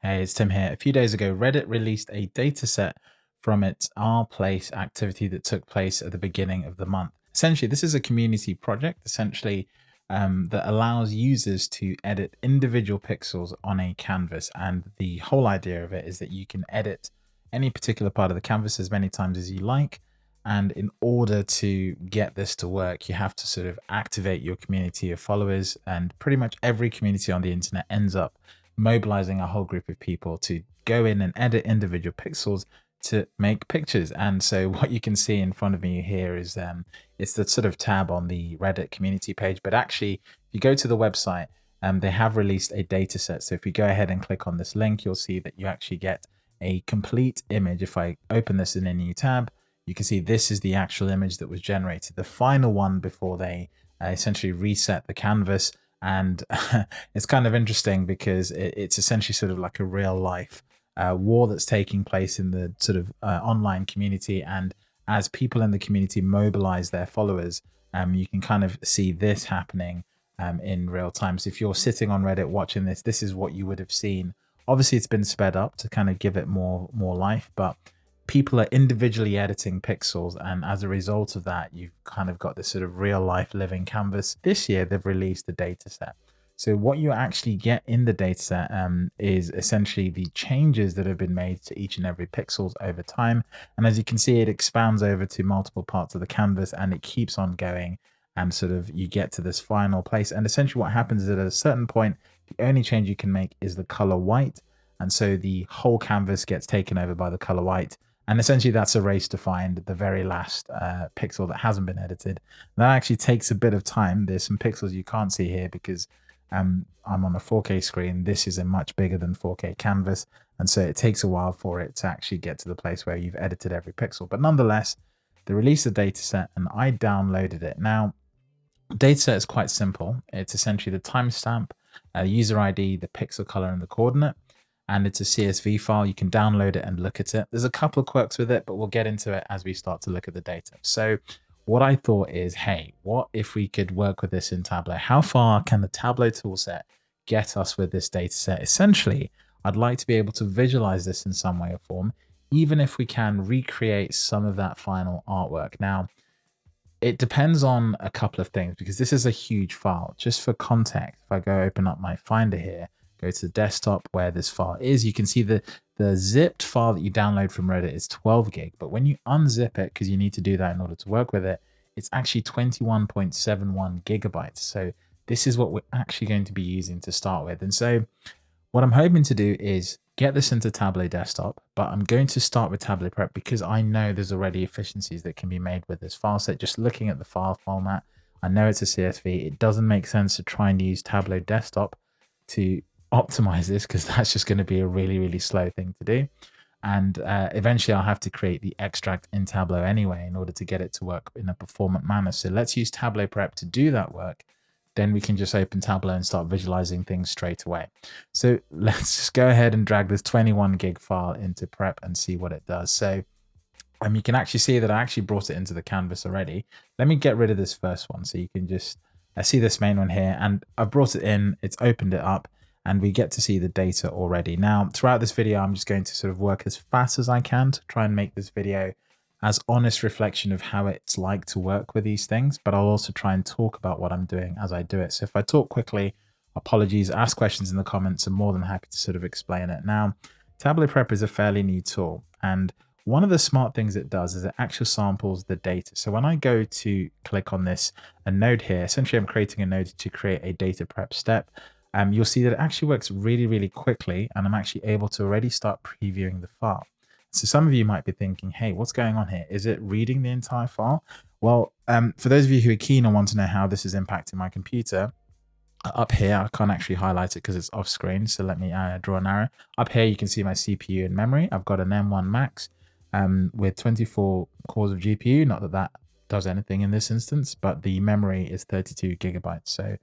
Hey, it's Tim here. A few days ago, Reddit released a dataset from its R Place activity that took place at the beginning of the month. Essentially, this is a community project, essentially, um, that allows users to edit individual pixels on a canvas. And the whole idea of it is that you can edit any particular part of the canvas as many times as you like. And in order to get this to work, you have to sort of activate your community of followers. And pretty much every community on the internet ends up mobilizing a whole group of people to go in and edit individual pixels to make pictures. And so what you can see in front of me here is um, it's the sort of tab on the Reddit community page. But actually, if you go to the website, um, they have released a data set. So if you go ahead and click on this link, you'll see that you actually get a complete image. If I open this in a new tab, you can see this is the actual image that was generated, the final one before they uh, essentially reset the canvas and it's kind of interesting because it, it's essentially sort of like a real life uh, war that's taking place in the sort of uh, online community. And as people in the community mobilize their followers um, you can kind of see this happening um, in real time. So if you're sitting on reddit watching this this is what you would have seen. Obviously it's been sped up to kind of give it more more life but people are individually editing pixels and as a result of that you've kind of got this sort of real life living canvas this year they've released a data set so what you actually get in the dataset um, is essentially the changes that have been made to each and every pixels over time. And as you can see, it expands over to multiple parts of the canvas and it keeps on going and sort of you get to this final place. And essentially what happens is at a certain point, the only change you can make is the color white. And so the whole canvas gets taken over by the color white. And essentially that's a race to find the very last uh, pixel that hasn't been edited. That actually takes a bit of time. There's some pixels you can't see here because um, I'm on a 4K screen. This is a much bigger than 4K canvas. And so it takes a while for it to actually get to the place where you've edited every pixel. But nonetheless, they released the dataset and I downloaded it. Now, dataset is quite simple. It's essentially the timestamp, uh, user ID, the pixel color, and the coordinate and it's a CSV file. You can download it and look at it. There's a couple of quirks with it, but we'll get into it as we start to look at the data. So what I thought is, hey, what if we could work with this in Tableau? How far can the Tableau toolset get us with this data set? Essentially, I'd like to be able to visualize this in some way or form, even if we can recreate some of that final artwork. Now, it depends on a couple of things because this is a huge file. Just for context, if I go open up my Finder here, go to the desktop where this file is, you can see the, the zipped file that you download from Reddit is 12 gig. But when you unzip it, because you need to do that in order to work with it, it's actually 21.71 gigabytes. So this is what we're actually going to be using to start with. And so what I'm hoping to do is get this into Tableau desktop, but I'm going to start with Tableau Prep because I know there's already efficiencies that can be made with this file set. Just looking at the file format, I know it's a CSV. It doesn't make sense to try and use Tableau desktop to optimize this because that's just going to be a really, really slow thing to do. And uh, eventually I'll have to create the extract in Tableau anyway in order to get it to work in a performant manner. So let's use Tableau Prep to do that work. Then we can just open Tableau and start visualizing things straight away. So let's just go ahead and drag this 21 gig file into Prep and see what it does. So um, you can actually see that I actually brought it into the canvas already. Let me get rid of this first one so you can just uh, see this main one here and I've brought it in, it's opened it up and we get to see the data already. Now, throughout this video, I'm just going to sort of work as fast as I can to try and make this video as honest reflection of how it's like to work with these things, but I'll also try and talk about what I'm doing as I do it. So if I talk quickly, apologies, ask questions in the comments. I'm more than happy to sort of explain it. Now, Tableau Prep is a fairly new tool, and one of the smart things it does is it actually samples the data. So when I go to click on this a node here, essentially I'm creating a node to create a data prep step um, you'll see that it actually works really, really quickly. And I'm actually able to already start previewing the file. So some of you might be thinking, hey, what's going on here? Is it reading the entire file? Well, um, for those of you who are keen and want to know how this is impacting my computer, up here, I can't actually highlight it because it's off screen. So let me uh, draw an arrow. Up here, you can see my CPU and memory. I've got an M1 Max um, with 24 cores of GPU. Not that that does anything in this instance, but the memory is 32 gigabytes. So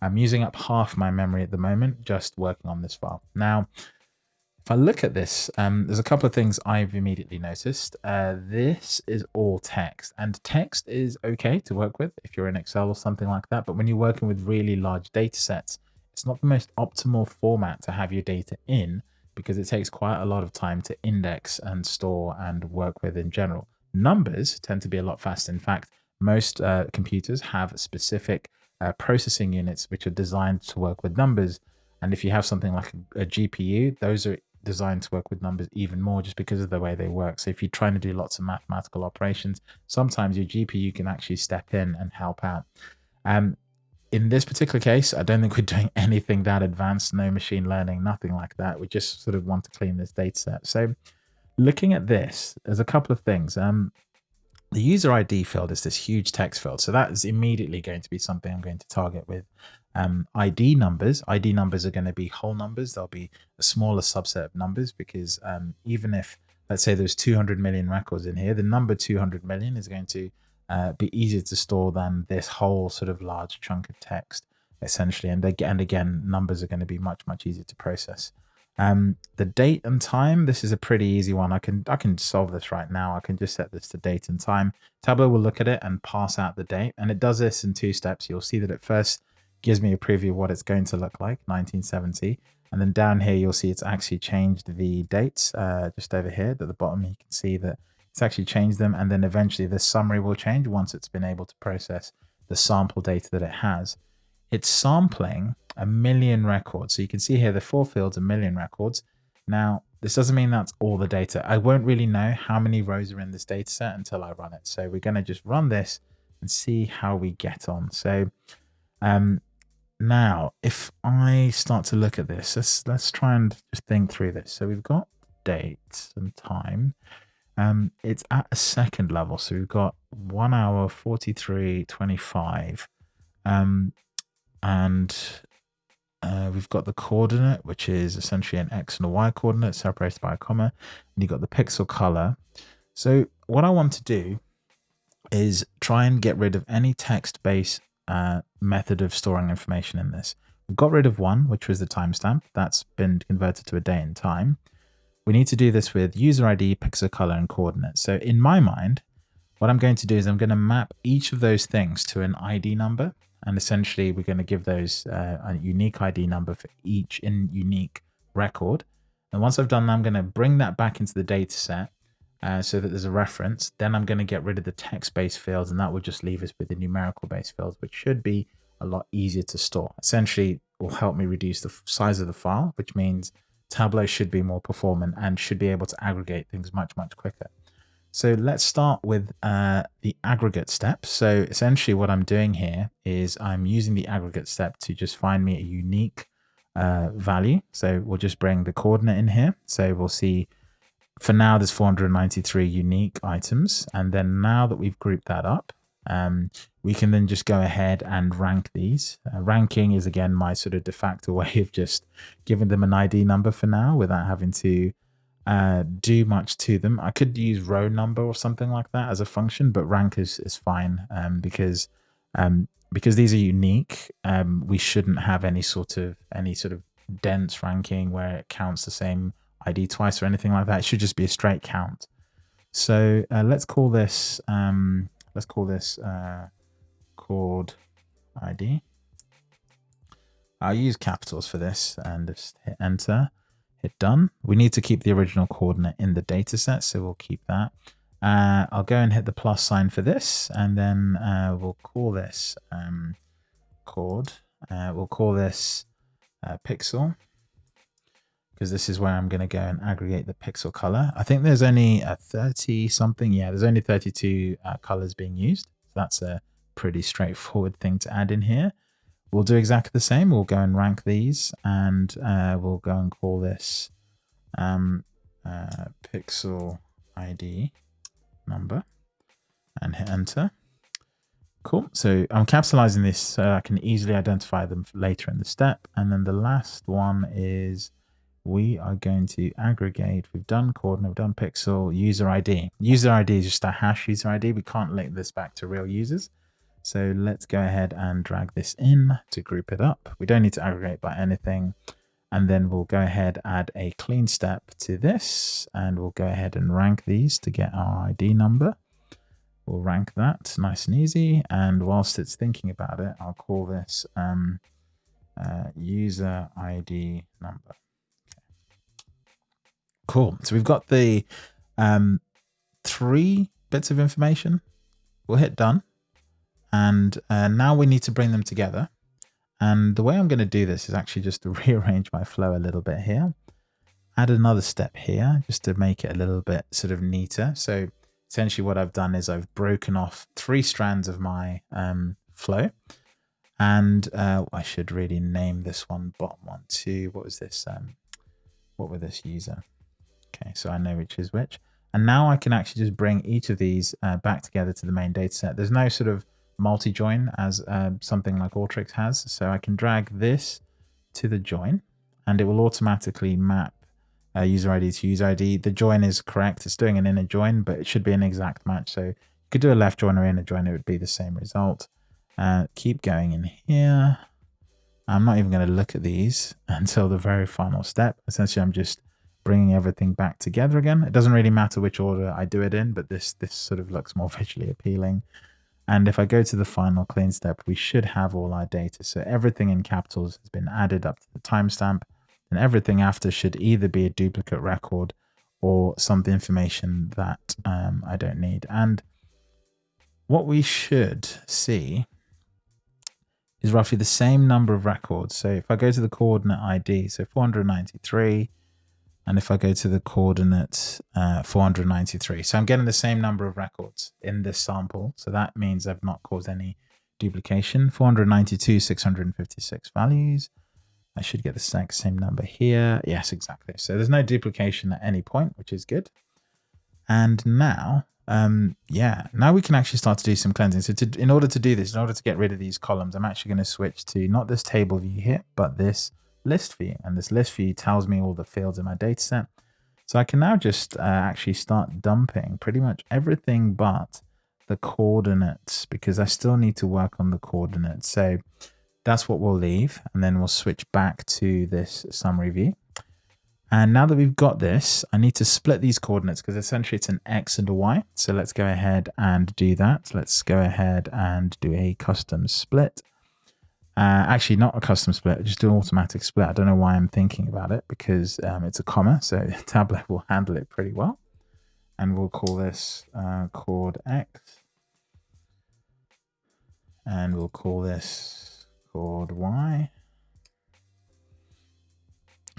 I'm using up half my memory at the moment, just working on this file. Now, if I look at this, um, there's a couple of things I've immediately noticed. Uh, this is all text and text is okay to work with if you're in Excel or something like that. But when you're working with really large data sets, it's not the most optimal format to have your data in because it takes quite a lot of time to index and store and work with in general. Numbers tend to be a lot faster. In fact, most uh, computers have specific uh, processing units which are designed to work with numbers. And if you have something like a, a GPU, those are designed to work with numbers even more just because of the way they work. So if you're trying to do lots of mathematical operations, sometimes your GPU can actually step in and help out. Um, in this particular case, I don't think we're doing anything that advanced, no machine learning, nothing like that. We just sort of want to clean this data set. So looking at this, there's a couple of things. Um, the user ID field is this huge text field. So that is immediately going to be something I'm going to target with um, ID numbers. ID numbers are going to be whole numbers. They'll be a smaller subset of numbers because um, even if, let's say there's 200 million records in here, the number 200 million is going to uh, be easier to store than this whole sort of large chunk of text essentially. And again, and again, numbers are going to be much, much easier to process. Um, the date and time, this is a pretty easy one. I can I can solve this right now. I can just set this to date and time. Tableau will look at it and pass out the date. And it does this in two steps. You'll see that it first gives me a preview of what it's going to look like, 1970. And then down here, you'll see it's actually changed the dates uh, just over here at the bottom. You can see that it's actually changed them. And then eventually the summary will change once it's been able to process the sample data that it has. It's sampling a million records. So you can see here the four fields, a million records. Now, this doesn't mean that's all the data. I won't really know how many rows are in this data set until I run it. So we're going to just run this and see how we get on. So um, now, if I start to look at this, let's, let's try and just think through this. So we've got date and time. Um, it's at a second level. So we've got one hour, 43, 25. Um, and uh, we've got the coordinate, which is essentially an X and a Y coordinate separated by a comma, and you've got the pixel color. So what I want to do is try and get rid of any text-based uh, method of storing information in this. We've got rid of one, which was the timestamp. That's been converted to a day and time. We need to do this with user ID, pixel color, and coordinates. So in my mind, what I'm going to do is I'm going to map each of those things to an ID number. And essentially, we're going to give those uh, a unique ID number for each in unique record. And once I've done that, I'm going to bring that back into the data set uh, so that there's a reference. Then I'm going to get rid of the text-based fields, and that will just leave us with the numerical-based fields, which should be a lot easier to store. Essentially, will help me reduce the size of the file, which means Tableau should be more performant and should be able to aggregate things much, much quicker. So let's start with uh, the aggregate step. So essentially what I'm doing here is I'm using the aggregate step to just find me a unique uh, value. So we'll just bring the coordinate in here. So we'll see for now there's 493 unique items. And then now that we've grouped that up, um, we can then just go ahead and rank these. Uh, ranking is again my sort of de facto way of just giving them an ID number for now without having to uh, do much to them. I could use row number or something like that as a function, but rank is, is fine um, because um, because these are unique. Um, we shouldn't have any sort of any sort of dense ranking where it counts the same ID twice or anything like that. It should just be a straight count. So uh, let's call this um, let's call this uh, chord ID. I'll use capitals for this and just hit enter hit done. We need to keep the original coordinate in the data set, so we'll keep that. Uh, I'll go and hit the plus sign for this, and then uh, we'll call this um, chord. Uh, we'll call this uh, pixel, because this is where I'm going to go and aggregate the pixel color. I think there's only a 30 something. Yeah, there's only 32 uh, colors being used. So that's a pretty straightforward thing to add in here. We'll do exactly the same. We'll go and rank these and uh, we'll go and call this um, uh, pixel ID number and hit enter. Cool. So I'm capitalizing this so I can easily identify them later in the step. And then the last one is we are going to aggregate. We've done coordinate, we've done pixel, user ID. User ID is just a hash user ID. We can't link this back to real users. So let's go ahead and drag this in to group it up. We don't need to aggregate by anything. And then we'll go ahead, add a clean step to this, and we'll go ahead and rank these to get our ID number. We'll rank that nice and easy. And whilst it's thinking about it, I'll call this um, uh, user ID number. Cool. So we've got the um, three bits of information. We'll hit done. And uh, now we need to bring them together. And the way I'm going to do this is actually just to rearrange my flow a little bit here. Add another step here just to make it a little bit sort of neater. So essentially what I've done is I've broken off three strands of my um, flow. And uh, I should really name this one bottom one too. What was this? Um, what were this user? Okay, so I know which is which. And now I can actually just bring each of these uh, back together to the main data set. There's no sort of multi-join as uh, something like Alteryx has. So I can drag this to the join and it will automatically map uh, user ID to user ID. The join is correct. It's doing an inner join, but it should be an exact match. So you could do a left join or inner join. It would be the same result. Uh, keep going in here. I'm not even going to look at these until the very final step. Essentially, I'm just bringing everything back together again. It doesn't really matter which order I do it in, but this, this sort of looks more visually appealing. And if I go to the final clean step, we should have all our data. So everything in capitals has been added up to the timestamp and everything after should either be a duplicate record or some of the information that um, I don't need. And what we should see is roughly the same number of records. So if I go to the coordinate ID, so 493, and if I go to the coordinate uh, 493, so I'm getting the same number of records in this sample. So that means I've not caused any duplication. 492, 656 values. I should get the exact same number here. Yes, exactly. So there's no duplication at any point, which is good. And now, um, yeah, now we can actually start to do some cleansing. So to, in order to do this, in order to get rid of these columns, I'm actually going to switch to not this table view here, but this list view. And this list view tells me all the fields in my data set. So I can now just uh, actually start dumping pretty much everything but the coordinates because I still need to work on the coordinates. So that's what we'll leave. And then we'll switch back to this summary view. And now that we've got this, I need to split these coordinates because essentially it's an X and a Y. So let's go ahead and do that. Let's go ahead and do a custom split. Uh, actually, not a custom split, just an automatic split. I don't know why I'm thinking about it because um, it's a comma, so Tableau will handle it pretty well. And we'll call this uh, chord X. And we'll call this chord Y.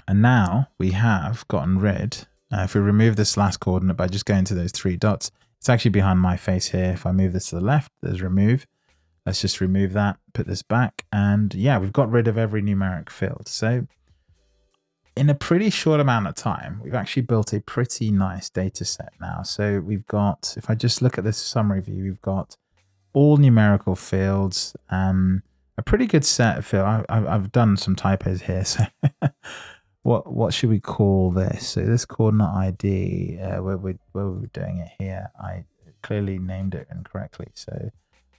And now we have gotten rid, uh, if we remove this last coordinate by just going to those three dots, it's actually behind my face here. If I move this to the left, there's remove. Let's just remove that, put this back. And yeah, we've got rid of every numeric field. So in a pretty short amount of time, we've actually built a pretty nice data set now. So we've got, if I just look at this summary view, we've got all numerical fields, um, a pretty good set of fields. I, have done some typos here. So what what should we call this? So this coordinate ID, uh, where, we, where we're doing it here, I clearly named it incorrectly. So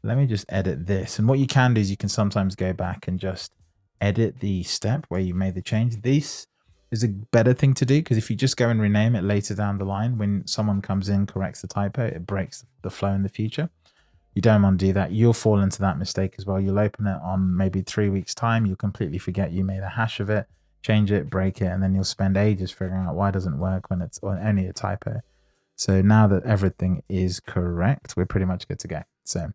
let me just edit this. And what you can do is you can sometimes go back and just edit the step where you made the change. This is a better thing to do because if you just go and rename it later down the line, when someone comes in, corrects the typo, it breaks the flow in the future. You don't want to do that. You'll fall into that mistake as well. You'll open it on maybe three weeks time. You'll completely forget you made a hash of it, change it, break it, and then you'll spend ages figuring out why it doesn't work when it's only a typo. So now that everything is correct, we're pretty much good to go. So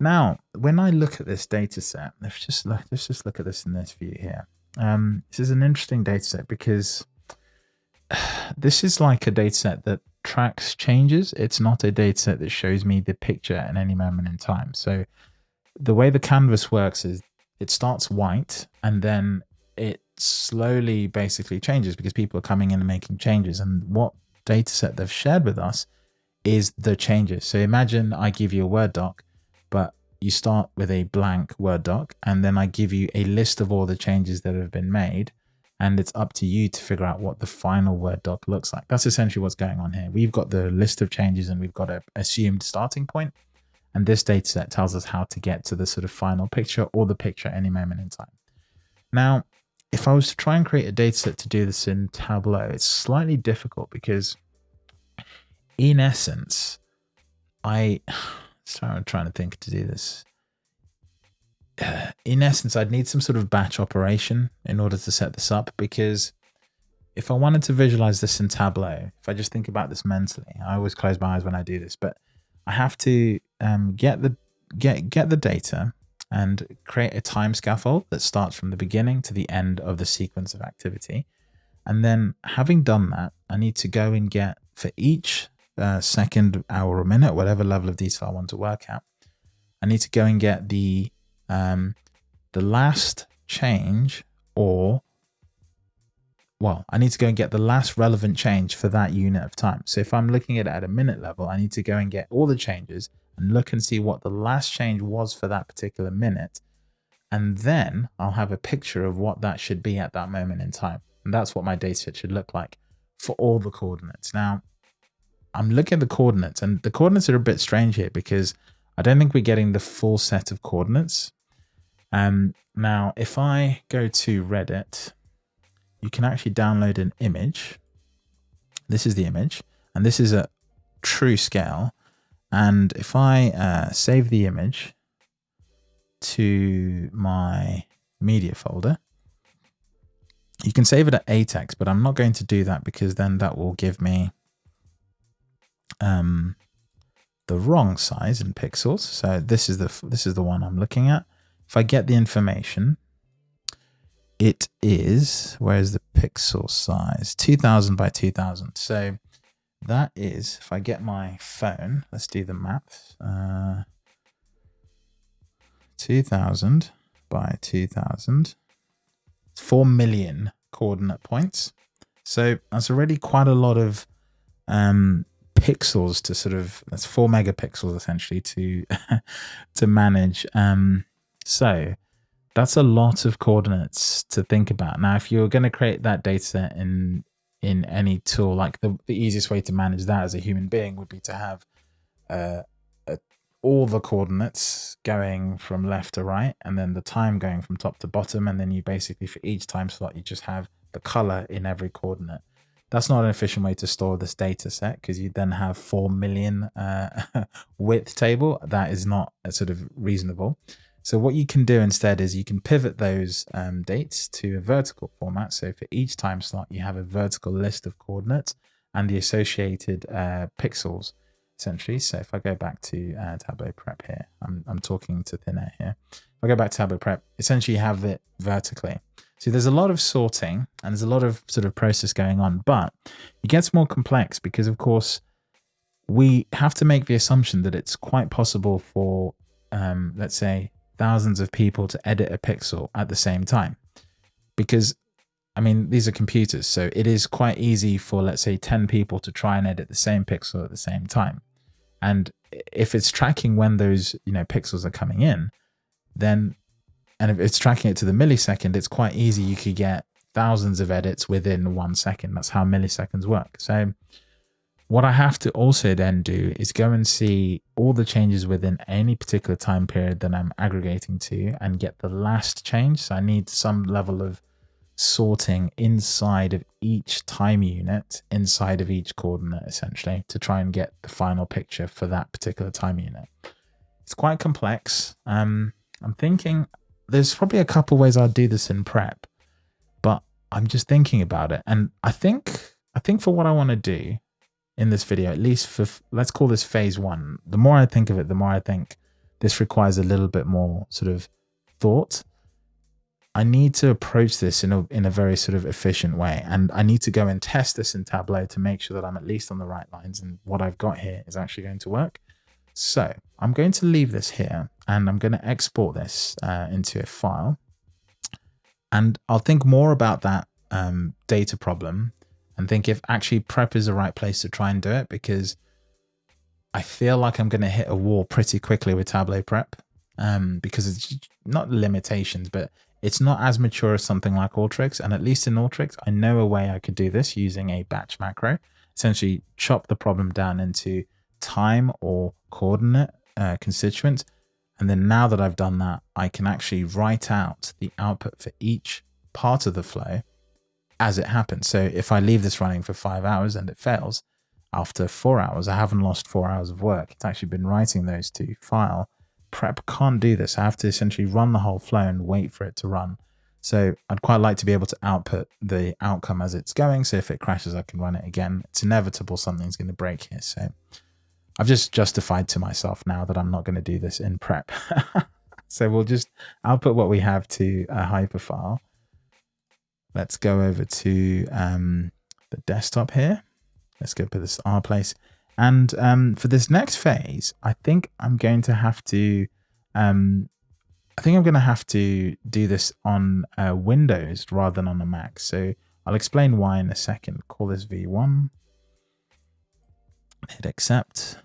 now, when I look at this data set, let's just look, let's just look at this in this view here. Um, this is an interesting data set because this is like a data set that tracks changes. It's not a data set that shows me the picture at any moment in time. So the way the canvas works is it starts white and then it slowly basically changes because people are coming in and making changes. And what data set they've shared with us is the changes. So imagine I give you a Word doc but you start with a blank Word doc and then I give you a list of all the changes that have been made and it's up to you to figure out what the final Word doc looks like. That's essentially what's going on here. We've got the list of changes and we've got an assumed starting point and this data set tells us how to get to the sort of final picture or the picture any moment in time. Now, if I was to try and create a data set to do this in Tableau, it's slightly difficult because in essence, I so I'm trying to think to do this. In essence, I'd need some sort of batch operation in order to set this up because if I wanted to visualize this in Tableau, if I just think about this mentally, I always close my eyes when I do this, but I have to um, get the get get the data and create a time scaffold that starts from the beginning to the end of the sequence of activity. And then having done that, I need to go and get for each uh, second, hour, or minute, whatever level of detail I want to work at, I need to go and get the um, the last change or well, I need to go and get the last relevant change for that unit of time. So if I'm looking at it at a minute level, I need to go and get all the changes and look and see what the last change was for that particular minute. And then I'll have a picture of what that should be at that moment in time. And that's what my data should look like for all the coordinates. Now, I'm looking at the coordinates and the coordinates are a bit strange here because I don't think we're getting the full set of coordinates. Um, now, if I go to Reddit, you can actually download an image. This is the image, and this is a true scale. And if I uh, save the image to my media folder, you can save it at ATEX, but I'm not going to do that because then that will give me um, the wrong size in pixels. So this is the this is the one I'm looking at. If I get the information, it is where is the pixel size? 2000 by 2000. So that is if I get my phone. Let's do the math. Uh, 2000 by 2000. It's 4 million coordinate points. So that's already quite a lot of um, pixels to sort of that's four megapixels essentially to to manage. Um, so that's a lot of coordinates to think about. Now, if you're going to create that data set in in any tool, like the, the easiest way to manage that as a human being would be to have uh, all the coordinates going from left to right, and then the time going from top to bottom, and then you basically for each time slot you just have the color in every coordinate. That's not an efficient way to store this data set because you then have 4 million uh, width table. That is not sort of reasonable. So what you can do instead is you can pivot those um, dates to a vertical format. So for each time slot, you have a vertical list of coordinates and the associated uh, pixels, essentially. So if I go back to uh, Tableau Prep here, I'm, I'm talking to thin air here. If I go back to Tableau Prep, essentially you have it vertically. So there's a lot of sorting and there's a lot of sort of process going on, but it gets more complex because of course we have to make the assumption that it's quite possible for, um, let's say, thousands of people to edit a pixel at the same time. Because, I mean, these are computers, so it is quite easy for, let's say, 10 people to try and edit the same pixel at the same time. And if it's tracking when those, you know, pixels are coming in, then and if it's tracking it to the millisecond, it's quite easy. You could get thousands of edits within one second. That's how milliseconds work. So what I have to also then do is go and see all the changes within any particular time period that I'm aggregating to and get the last change. So I need some level of sorting inside of each time unit, inside of each coordinate, essentially, to try and get the final picture for that particular time unit. It's quite complex. Um, I'm thinking there's probably a couple ways I'd do this in prep, but I'm just thinking about it. And I think, I think for what I want to do in this video, at least for, let's call this phase one. The more I think of it, the more I think this requires a little bit more sort of thought. I need to approach this in a, in a very sort of efficient way. And I need to go and test this in Tableau to make sure that I'm at least on the right lines and what I've got here is actually going to work. So I'm going to leave this here and I'm going to export this uh, into a file. And I'll think more about that um, data problem and think if actually prep is the right place to try and do it because I feel like I'm going to hit a wall pretty quickly with Tableau prep um, because it's not limitations, but it's not as mature as something like Alteryx. And at least in Alteryx, I know a way I could do this using a batch macro, essentially chop the problem down into time or coordinate uh, constituent. And then now that I've done that, I can actually write out the output for each part of the flow as it happens. So if I leave this running for five hours and it fails, after four hours, I haven't lost four hours of work. It's actually been writing those to file. Prep can't do this. I have to essentially run the whole flow and wait for it to run. So I'd quite like to be able to output the outcome as it's going. So if it crashes, I can run it again. It's inevitable something's going to break here. So I've just justified to myself now that I'm not going to do this in prep. so we'll just output what we have to a hyperfile. Let's go over to um, the desktop here. Let's go put this R place. And um, for this next phase, I think I'm going to have to, um, I think I'm going to have to do this on uh, Windows rather than on a Mac. So I'll explain why in a second. Call this V1, hit accept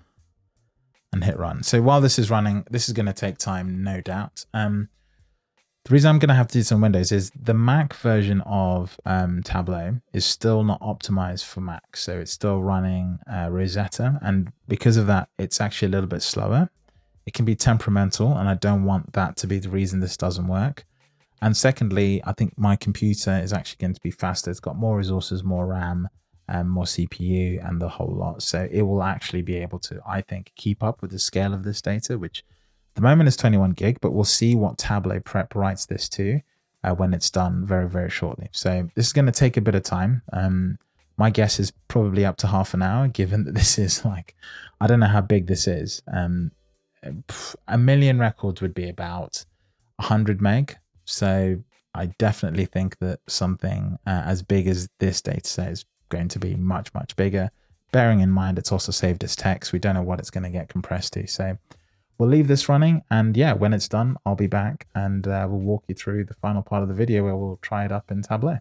and hit run. So while this is running, this is going to take time, no doubt. Um, the reason I'm going to have to do some Windows is the Mac version of um, Tableau is still not optimized for Mac. So it's still running uh, Rosetta. And because of that, it's actually a little bit slower. It can be temperamental, and I don't want that to be the reason this doesn't work. And secondly, I think my computer is actually going to be faster. It's got more resources, more RAM, and more CPU and the whole lot. So it will actually be able to, I think, keep up with the scale of this data, which the moment is 21 gig, but we'll see what Tableau Prep writes this to uh, when it's done very, very shortly. So this is going to take a bit of time. Um, my guess is probably up to half an hour, given that this is like, I don't know how big this is. Um, a million records would be about 100 meg. So I definitely think that something uh, as big as this data set is going to be much, much bigger. Bearing in mind, it's also saved as text. We don't know what it's going to get compressed to. So we'll leave this running. And yeah, when it's done, I'll be back and uh, we'll walk you through the final part of the video where we'll try it up in Tableau.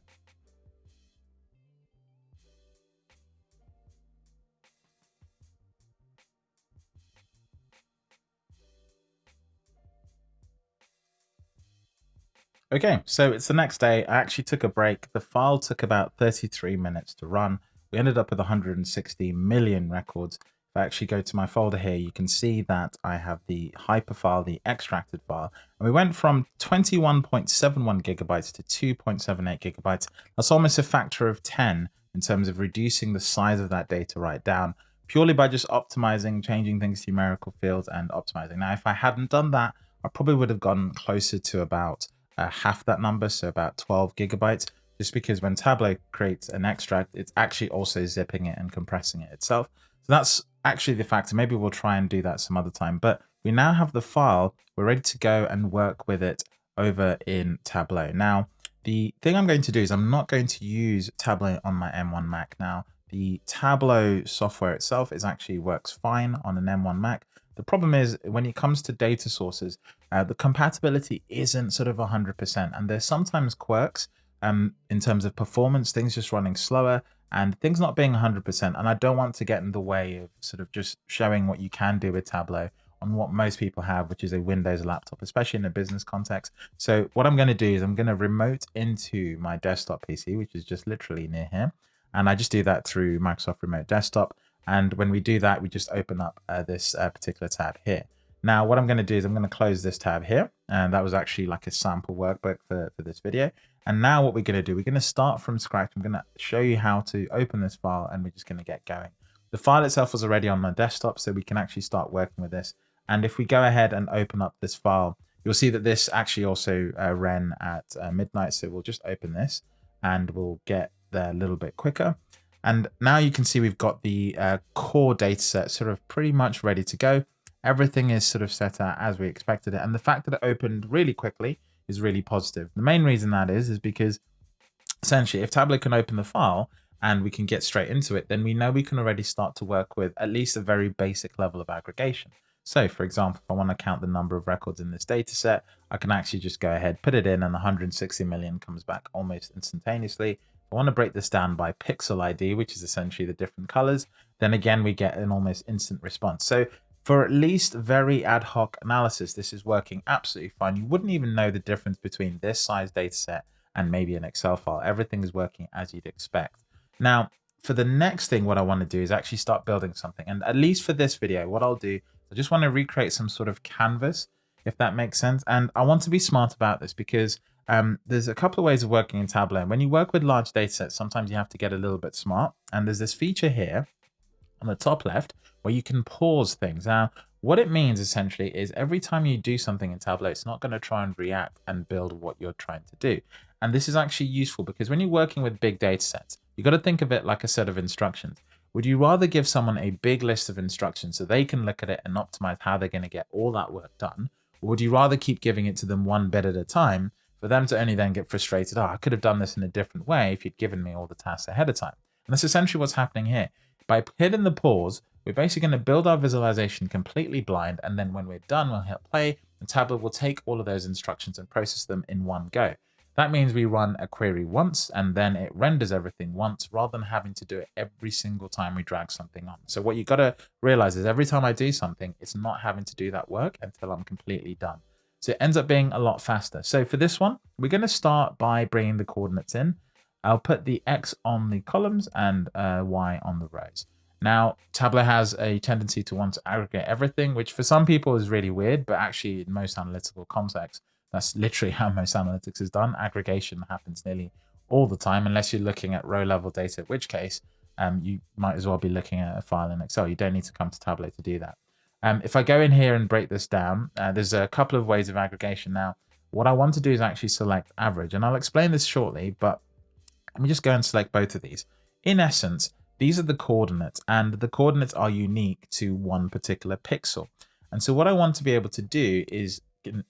Okay, so it's the next day. I actually took a break. The file took about 33 minutes to run. We ended up with 160 million records. If I actually go to my folder here, you can see that I have the hyper file, the extracted file, and we went from 21.71 gigabytes to 2.78 gigabytes. That's almost a factor of 10 in terms of reducing the size of that data right down, purely by just optimizing, changing things to numerical fields and optimizing. Now, if I hadn't done that, I probably would have gone closer to about uh, half that number, so about 12 gigabytes, just because when Tableau creates an extract, it's actually also zipping it and compressing it itself. So that's actually the factor. Maybe we'll try and do that some other time. But we now have the file. We're ready to go and work with it over in Tableau. Now, the thing I'm going to do is I'm not going to use Tableau on my M1 Mac. Now, the Tableau software itself is actually works fine on an M1 Mac. The problem is when it comes to data sources, uh, the compatibility isn't sort of 100%. And there's sometimes quirks um, in terms of performance, things just running slower and things not being 100%. And I don't want to get in the way of sort of just showing what you can do with Tableau on what most people have, which is a Windows laptop, especially in a business context. So what I'm going to do is I'm going to remote into my desktop PC, which is just literally near here. And I just do that through Microsoft Remote Desktop. And when we do that, we just open up uh, this uh, particular tab here. Now, what I'm going to do is I'm going to close this tab here. And that was actually like a sample workbook for, for this video. And now what we're going to do, we're going to start from scratch. I'm going to show you how to open this file and we're just going to get going. The file itself was already on my desktop, so we can actually start working with this. And if we go ahead and open up this file, you'll see that this actually also uh, ran at uh, midnight. So we'll just open this and we'll get there a little bit quicker. And now you can see we've got the uh, core data set sort of pretty much ready to go. Everything is sort of set out as we expected it. And the fact that it opened really quickly is really positive. The main reason that is, is because essentially if Tableau can open the file and we can get straight into it, then we know we can already start to work with at least a very basic level of aggregation. So for example, if I want to count the number of records in this data set, I can actually just go ahead, put it in and 160 million comes back almost instantaneously. I want to break this down by pixel ID, which is essentially the different colors, then again, we get an almost instant response. So for at least very ad hoc analysis, this is working absolutely fine. You wouldn't even know the difference between this size data set and maybe an Excel file. Everything is working as you'd expect. Now, for the next thing, what I want to do is actually start building something. And at least for this video, what I'll do, I just want to recreate some sort of canvas, if that makes sense. And I want to be smart about this because um, there's a couple of ways of working in Tableau. When you work with large data sets, sometimes you have to get a little bit smart. And there's this feature here on the top left where you can pause things. Now, what it means essentially is every time you do something in Tableau, it's not going to try and react and build what you're trying to do. And this is actually useful because when you're working with big data sets, you've got to think of it like a set of instructions. Would you rather give someone a big list of instructions so they can look at it and optimize how they're going to get all that work done? Or would you rather keep giving it to them one bit at a time for them to only then get frustrated? Oh, I could have done this in a different way if you'd given me all the tasks ahead of time. And that's essentially what's happening here. By hitting the pause, we're basically going to build our visualization completely blind. And then when we're done, we'll hit play and Tableau will take all of those instructions and process them in one go. That means we run a query once and then it renders everything once rather than having to do it every single time we drag something on. So what you got to realize is every time I do something, it's not having to do that work until I'm completely done. So it ends up being a lot faster. So for this one, we're going to start by bringing the coordinates in. I'll put the X on the columns and uh, Y on the rows. Now, Tableau has a tendency to want to aggregate everything, which for some people is really weird, but actually in most analytical contexts, that's literally how most analytics is done. Aggregation happens nearly all the time, unless you're looking at row level data, in which case um, you might as well be looking at a file in Excel. You don't need to come to Tableau to do that. Um, if I go in here and break this down, uh, there's a couple of ways of aggregation. Now, what I want to do is actually select average, and I'll explain this shortly, but let me just go and select both of these. In essence, these are the coordinates and the coordinates are unique to one particular pixel. And so what I want to be able to do is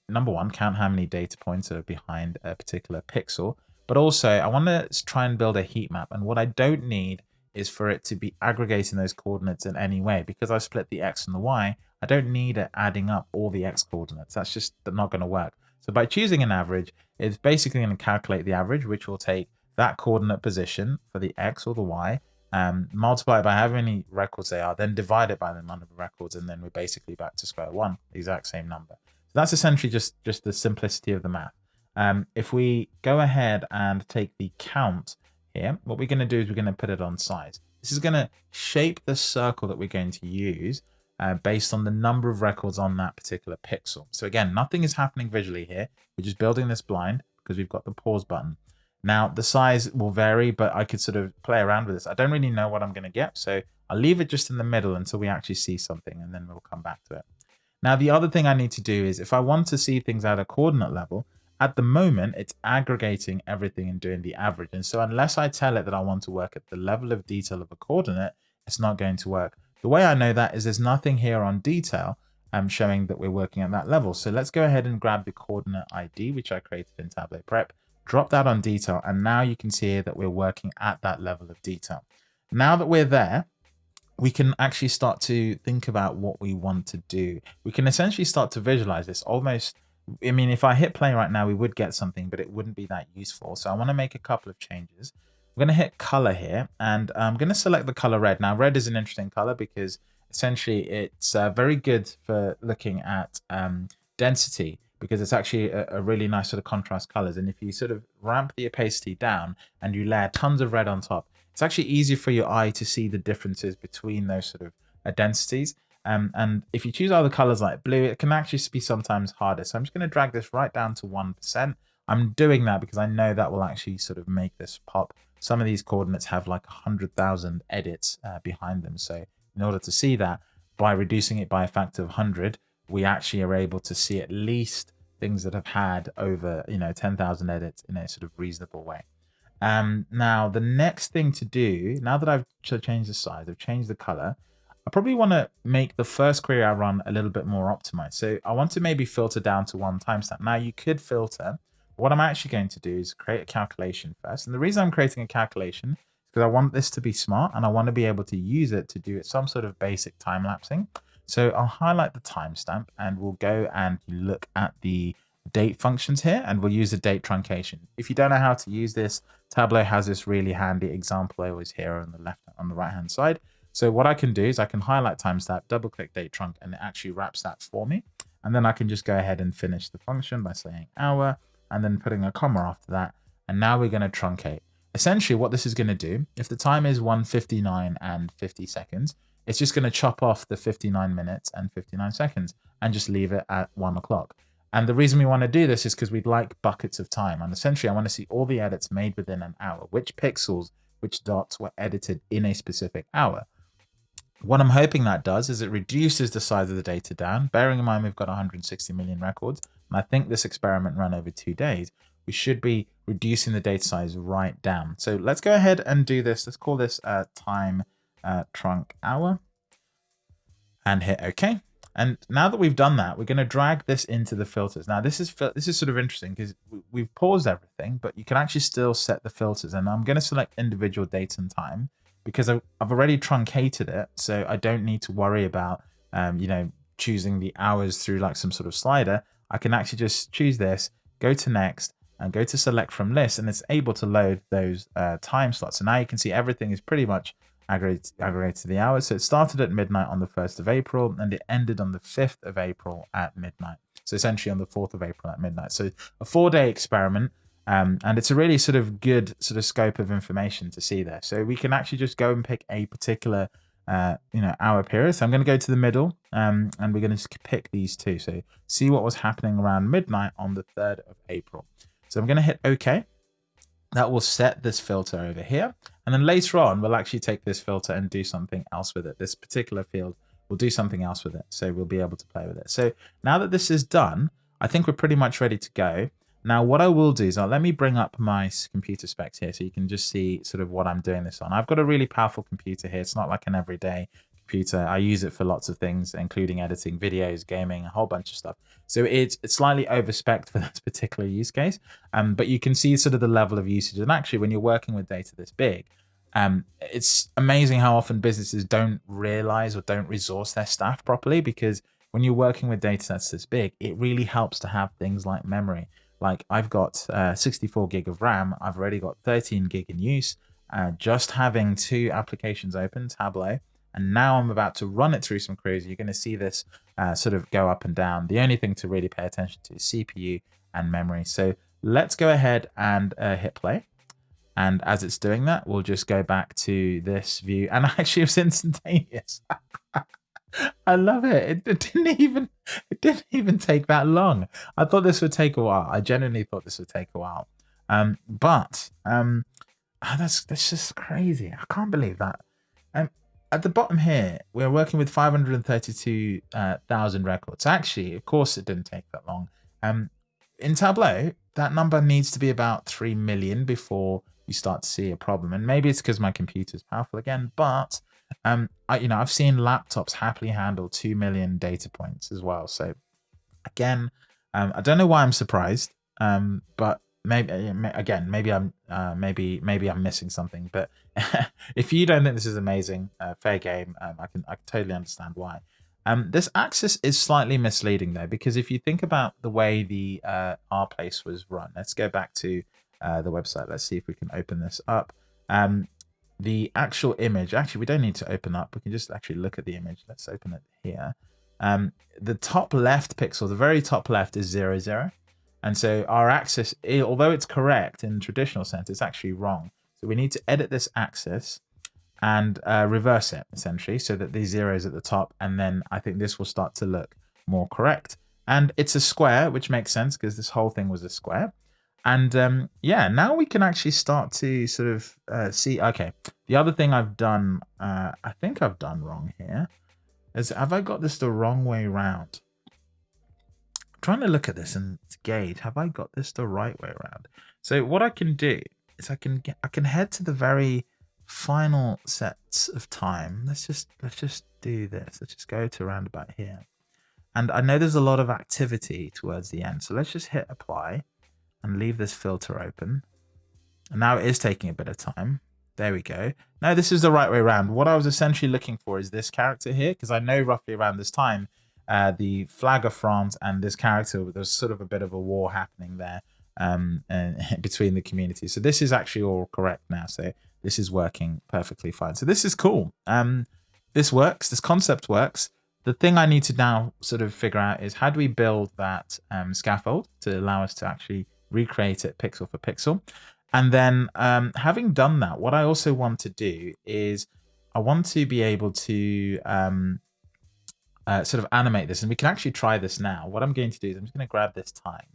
number one, count how many data points are behind a particular pixel, but also I want to try and build a heat map. And what I don't need is for it to be aggregating those coordinates in any way because I split the X and the Y. I don't need it adding up all the X coordinates. That's just not going to work. So by choosing an average, it's basically going to calculate the average, which will take that coordinate position for the X or the Y um, multiply it by how many records they are, then divide it by the number of records, and then we're basically back to square one, exact same number. So that's essentially just, just the simplicity of the math. Um, if we go ahead and take the count here, what we're going to do is we're going to put it on size. This is going to shape the circle that we're going to use uh, based on the number of records on that particular pixel. So again, nothing is happening visually here. We're just building this blind because we've got the pause button. Now, the size will vary, but I could sort of play around with this. I don't really know what I'm going to get, so I'll leave it just in the middle until we actually see something, and then we'll come back to it. Now, the other thing I need to do is if I want to see things at a coordinate level, at the moment, it's aggregating everything and doing the average. And so unless I tell it that I want to work at the level of detail of a coordinate, it's not going to work. The way I know that is there's nothing here on detail um, showing that we're working at that level. So let's go ahead and grab the coordinate ID, which I created in Tableau Prep, drop that on detail. And now you can see that we're working at that level of detail. Now that we're there, we can actually start to think about what we want to do. We can essentially start to visualize this almost. I mean, if I hit play right now, we would get something, but it wouldn't be that useful. So I want to make a couple of changes. I'm going to hit color here and I'm going to select the color red. Now, red is an interesting color because essentially it's uh, very good for looking at um, density because it's actually a, a, really nice sort of contrast colors. And if you sort of ramp the opacity down and you layer tons of red on top, it's actually easier for your eye to see the differences between those sort of uh, densities. Um, and if you choose other colors like blue, it can actually be sometimes harder. So I'm just going to drag this right down to 1%. I'm doing that because I know that will actually sort of make this pop. Some of these coordinates have like 100,000 edits uh, behind them. So in order to see that, by reducing it by a factor of 100, we actually are able to see at least things that have had over, you know, 10,000 edits in a sort of reasonable way. Um, now, the next thing to do, now that I've changed the size, I've changed the color, I probably want to make the first query I run a little bit more optimized. So I want to maybe filter down to one timestamp. Now you could filter. What I'm actually going to do is create a calculation first. And the reason I'm creating a calculation is because I want this to be smart and I want to be able to use it to do some sort of basic time lapsing. So I'll highlight the timestamp and we'll go and look at the date functions here and we'll use the date truncation. If you don't know how to use this, Tableau has this really handy example I always hear on the left on the right hand side. So what I can do is I can highlight timestamp, double click DATETRUNC, and it actually wraps that for me. And then I can just go ahead and finish the function by saying hour and then putting a comma after that. And now we're going to truncate. Essentially what this is going to do, if the time is 159 and 50 seconds, it's just going to chop off the 59 minutes and 59 seconds and just leave it at one o'clock. And the reason we want to do this is because we'd like buckets of time. And essentially, I want to see all the edits made within an hour, which pixels, which dots were edited in a specific hour. What I'm hoping that does is it reduces the size of the data down. Bearing in mind, we've got 160 million records. And I think this experiment ran over two days. We should be reducing the data size right down. So let's go ahead and do this. Let's call this uh, time uh, trunk hour and hit OK. And now that we've done that, we're going to drag this into the filters. Now this is this is sort of interesting because we've paused everything, but you can actually still set the filters. And I'm going to select individual date and time because I've already truncated it. So I don't need to worry about, um, you know, choosing the hours through like some sort of slider. I can actually just choose this, go to next and go to select from list and it's able to load those uh, time slots. So now you can see everything is pretty much aggregated, to the hours. So it started at midnight on the 1st of April and it ended on the 5th of April at midnight. So essentially on the 4th of April at midnight. So a four day experiment. Um, and it's a really sort of good sort of scope of information to see there. So we can actually just go and pick a particular uh, you know, hour period. So I'm going to go to the middle um, and we're going to pick these two. So see what was happening around midnight on the 3rd of April. So I'm going to hit OK. That will set this filter over here. And then later on, we'll actually take this filter and do something else with it. This particular field, we'll do something else with it. So we'll be able to play with it. So now that this is done, I think we're pretty much ready to go. Now, what I will do is I'll, let me bring up my computer specs here so you can just see sort of what I'm doing this on. I've got a really powerful computer here. It's not like an everyday computer. I use it for lots of things, including editing videos, gaming, a whole bunch of stuff. So it's, it's slightly overspec for this particular use case, um, but you can see sort of the level of usage. And actually, when you're working with data this big, um, it's amazing how often businesses don't realize or don't resource their staff properly because when you're working with data sets this big, it really helps to have things like memory. Like I've got uh, 64 gig of RAM. I've already got 13 gig in use. Uh, just having two applications open, Tableau, and now I'm about to run it through some queries. You're going to see this uh, sort of go up and down. The only thing to really pay attention to is CPU and memory. So let's go ahead and uh, hit play. And as it's doing that, we'll just go back to this view. And actually, it was instantaneous. I love it. it. it. didn't even it didn't even take that long. I thought this would take a while. I genuinely thought this would take a while. Um, but um, oh, that's that's just crazy. I can't believe that. Um, at the bottom here, we're working with 532,000 uh, records. Actually, of course, it didn't take that long. Um, in Tableau, that number needs to be about 3 million before you start to see a problem. And maybe it's because my computer is powerful again, but um, I, you know, I've seen laptops happily handle 2 million data points as well. So again, um, I don't know why I'm surprised, um, but maybe uh, again, maybe I'm uh, maybe maybe I'm missing something. But if you don't think this is amazing, uh, fair game. Um, I can I can totally understand why. Um, this axis is slightly misleading though, because if you think about the way the uh, R place was run, let's go back to uh, the website. Let's see if we can open this up. Um, the actual image, actually, we don't need to open up. We can just actually look at the image. Let's open it here. Um, the top left pixel, the very top left is zero, zero. And so our axis, although it's correct in traditional sense, it's actually wrong. So we need to edit this axis and uh, reverse it essentially so that the zero is at the top. And then I think this will start to look more correct. And it's a square, which makes sense because this whole thing was a square. And um, yeah, now we can actually start to sort of uh, see. Okay, the other thing I've done, uh, I think I've done wrong here, is have I got this the wrong way around? trying to look at this and gauge have I got this the right way around. So what I can do is I can get I can head to the very final sets of time. Let's just let's just do this. Let's just go to around about here. And I know there's a lot of activity towards the end. So let's just hit apply and leave this filter open. And now it is taking a bit of time. There we go. Now this is the right way around. What I was essentially looking for is this character here, because I know roughly around this time, uh, the flag of France and this character, there's sort of a bit of a war happening there um, and between the communities. So this is actually all correct now. So this is working perfectly fine. So this is cool. Um, this works. This concept works. The thing I need to now sort of figure out is how do we build that um, scaffold to allow us to actually recreate it pixel for pixel. And then um, having done that, what I also want to do is I want to be able to um, uh, sort of animate this and we can actually try this now. What I'm going to do is I'm just going to grab this time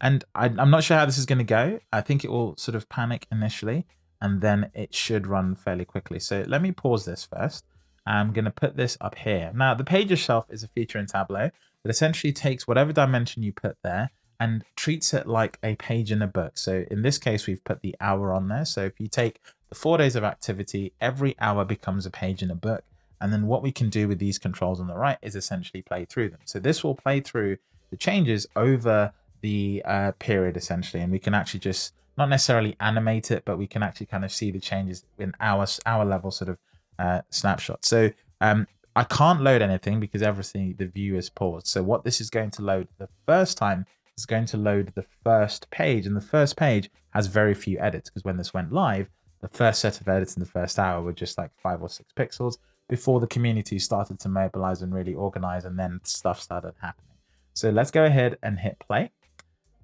and I, am not sure how this is going to go. I think it will sort of panic initially and then it should run fairly quickly. So let me pause this first. I'm going to put this up here. Now the page itself is a feature in Tableau that essentially takes whatever dimension you put there and treats it like a page in a book. So in this case, we've put the hour on there. So if you take the four days of activity, every hour becomes a page in a book. And then what we can do with these controls on the right is essentially play through them. So this will play through the changes over the uh, period essentially. And we can actually just not necessarily animate it, but we can actually kind of see the changes in our, our level sort of uh, snapshot. So um, I can't load anything because everything, the view is paused. So what this is going to load the first time is going to load the first page. And the first page has very few edits because when this went live, the first set of edits in the first hour were just like five or six pixels before the community started to mobilize and really organize and then stuff started happening. So let's go ahead and hit play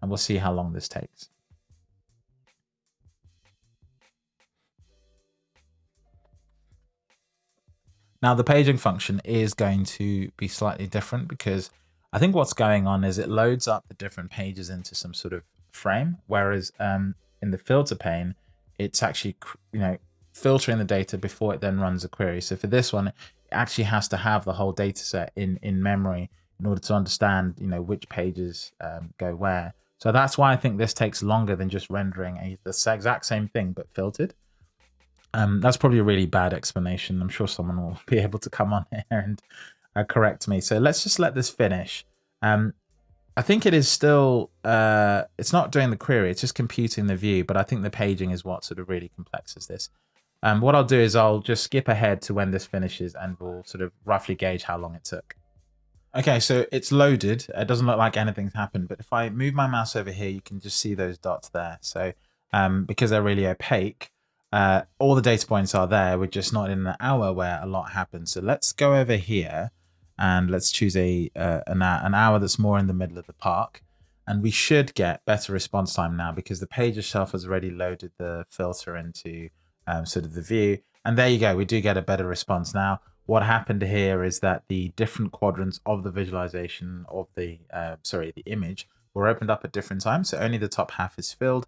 and we'll see how long this takes. Now the paging function is going to be slightly different because I think what's going on is it loads up the different pages into some sort of frame, whereas um, in the filter pane, it's actually, you know, filtering the data before it then runs a query. So for this one, it actually has to have the whole data set in, in memory in order to understand, you know, which pages um, go where. So that's why I think this takes longer than just rendering a, the exact same thing, but filtered. Um, that's probably a really bad explanation. I'm sure someone will be able to come on here and uh, correct me. So let's just let this finish. Um, I think it is still, uh, it's not doing the query, it's just computing the view, but I think the paging is what sort of really complexes this. Um, what I'll do is I'll just skip ahead to when this finishes and we'll sort of roughly gauge how long it took. Okay, so it's loaded. It doesn't look like anything's happened, but if I move my mouse over here, you can just see those dots there. So um, because they're really opaque, uh, all the data points are there. We're just not in an hour where a lot happens. So let's go over here and let's choose a uh, an, an hour that's more in the middle of the park. And we should get better response time now because the page itself has already loaded the filter into um, sort of the view. And there you go. We do get a better response now. What happened here is that the different quadrants of the visualization of the, uh, sorry, the image were opened up at different times. So only the top half is filled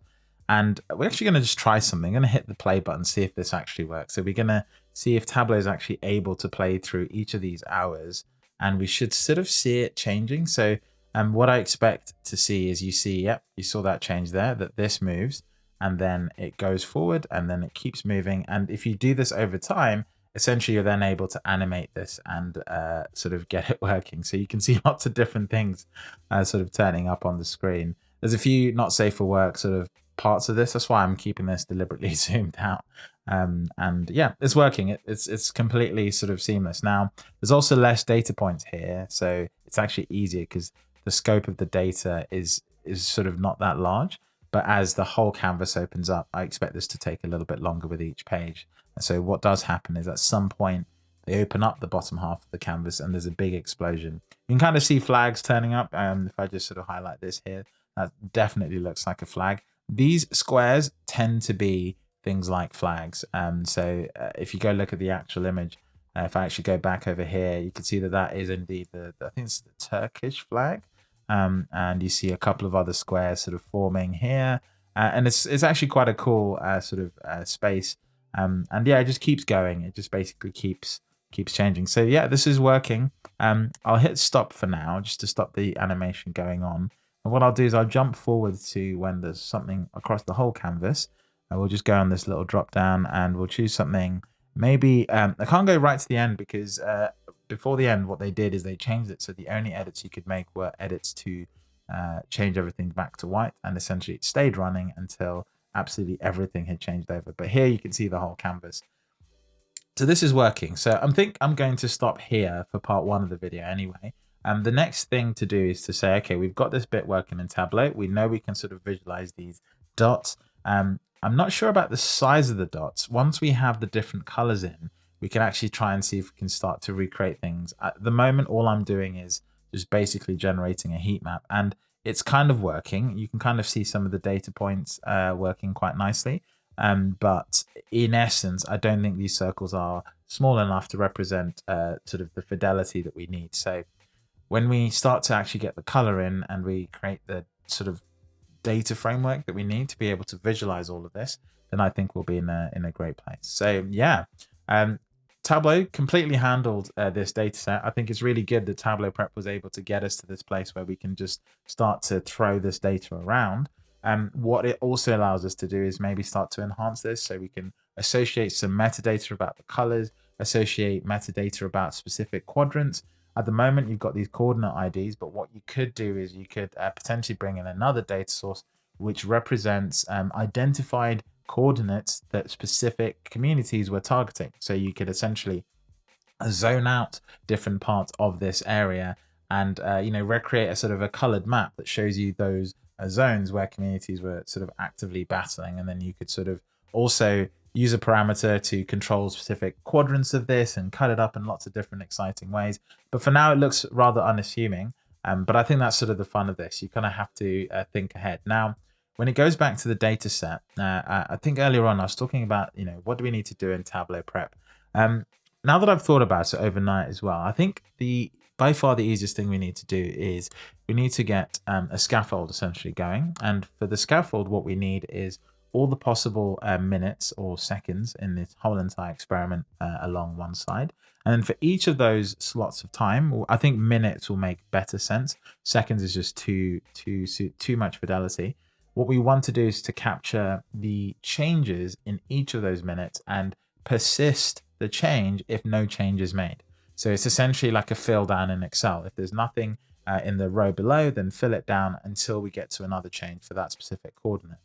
and we're actually going to just try something. I'm going to hit the play button, see if this actually works. So we're going to see if Tableau is actually able to play through each of these hours. And we should sort of see it changing. So um, what I expect to see is you see, yep, you saw that change there, that this moves and then it goes forward and then it keeps moving. And if you do this over time, essentially you're then able to animate this and uh, sort of get it working. So you can see lots of different things uh, sort of turning up on the screen. There's a few not safe for work sort of parts of this. That's why I'm keeping this deliberately zoomed out. Um, and yeah, it's working. It, it's it's completely sort of seamless. Now, there's also less data points here, so it's actually easier because the scope of the data is is sort of not that large. But as the whole canvas opens up, I expect this to take a little bit longer with each page. And so what does happen is at some point they open up the bottom half of the canvas and there's a big explosion. You can kind of see flags turning up. Um, if I just sort of highlight this here, that definitely looks like a flag. These squares tend to be things like flags. Um, so uh, if you go look at the actual image, uh, if I actually go back over here, you can see that that is indeed the, the I think it's the Turkish flag. Um, and you see a couple of other squares sort of forming here. Uh, and it's, it's actually quite a cool uh, sort of uh, space. Um, and yeah, it just keeps going. It just basically keeps keeps changing. So yeah, this is working. Um, I'll hit stop for now, just to stop the animation going on. And what I'll do is I'll jump forward to when there's something across the whole canvas. We'll just go on this little drop down and we'll choose something. Maybe um, I can't go right to the end because uh, before the end, what they did is they changed it. So the only edits you could make were edits to uh, change everything back to white. And essentially it stayed running until absolutely everything had changed over. But here you can see the whole canvas. So this is working. So I think I'm going to stop here for part one of the video anyway. And the next thing to do is to say, okay, we've got this bit working in Tableau. We know we can sort of visualize these dots. Um, I'm not sure about the size of the dots. Once we have the different colors in, we can actually try and see if we can start to recreate things. At the moment, all I'm doing is just basically generating a heat map and it's kind of working. You can kind of see some of the data points uh, working quite nicely. Um, but in essence, I don't think these circles are small enough to represent uh, sort of the fidelity that we need. So when we start to actually get the color in and we create the sort of data framework that we need to be able to visualize all of this, then I think we'll be in a, in a great place. So yeah, um, Tableau completely handled uh, this data set. I think it's really good that Tableau Prep was able to get us to this place where we can just start to throw this data around. Um, what it also allows us to do is maybe start to enhance this so we can associate some metadata about the colors, associate metadata about specific quadrants. At the moment, you've got these coordinate IDs, but what you could do is you could uh, potentially bring in another data source which represents um, identified coordinates that specific communities were targeting. So you could essentially zone out different parts of this area and uh, you know recreate a sort of a colored map that shows you those uh, zones where communities were sort of actively battling and then you could sort of also use a parameter to control specific quadrants of this and cut it up in lots of different exciting ways but for now it looks rather unassuming um, but i think that's sort of the fun of this you kind of have to uh, think ahead now when it goes back to the data set, uh, I think earlier on I was talking about, you know, what do we need to do in Tableau Prep? Um, now that I've thought about it overnight as well, I think the by far the easiest thing we need to do is we need to get um, a scaffold essentially going. And for the scaffold, what we need is all the possible uh, minutes or seconds in this whole entire experiment uh, along one side. And then for each of those slots of time, I think minutes will make better sense. Seconds is just too too too much fidelity. What we want to do is to capture the changes in each of those minutes and persist the change if no change is made. So it's essentially like a fill down in Excel. If there's nothing uh, in the row below, then fill it down until we get to another change for that specific coordinate.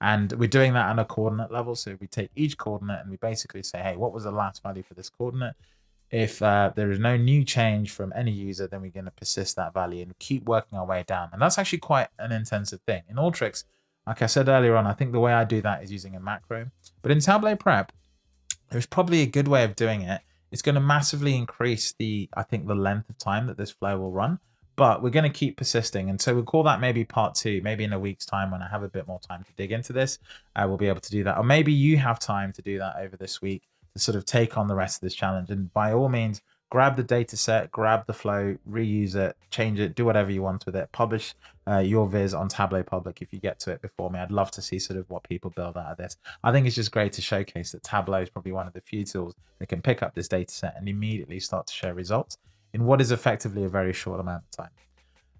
And we're doing that on a coordinate level. So we take each coordinate and we basically say, hey, what was the last value for this coordinate? If uh, there is no new change from any user, then we're going to persist that value and keep working our way down. And that's actually quite an intensive thing. In Alteryx, like I said earlier on, I think the way I do that is using a macro. But in Tableau Prep, there's probably a good way of doing it. It's going to massively increase the, I think, the length of time that this flow will run. But we're going to keep persisting. And so we'll call that maybe part two, maybe in a week's time when I have a bit more time to dig into this, uh, we'll be able to do that. Or maybe you have time to do that over this week to sort of take on the rest of this challenge. And by all means, grab the data set, grab the flow, reuse it, change it, do whatever you want with it. Publish uh, your viz on Tableau Public if you get to it before me. I'd love to see sort of what people build out of this. I think it's just great to showcase that Tableau is probably one of the few tools that can pick up this data set and immediately start to show results in what is effectively a very short amount of time.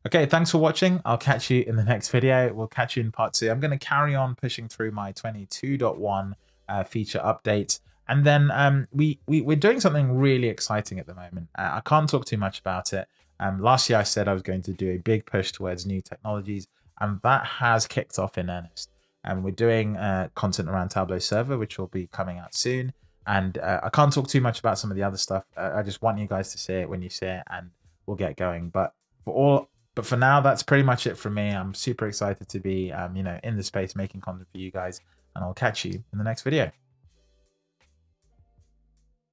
Okay, thanks for watching. I'll catch you in the next video. We'll catch you in part two. I'm going to carry on pushing through my 22.1 uh, feature update. And then um, we, we, we're doing something really exciting at the moment. Uh, I can't talk too much about it. Um, last year I said I was going to do a big push towards new technologies, and that has kicked off in earnest. And we're doing uh, content around Tableau Server, which will be coming out soon. And uh, I can't talk too much about some of the other stuff. Uh, I just want you guys to see it when you see it, and we'll get going. But for all, but for now, that's pretty much it for me. I'm super excited to be, um, you know, in the space making content for you guys, and I'll catch you in the next video.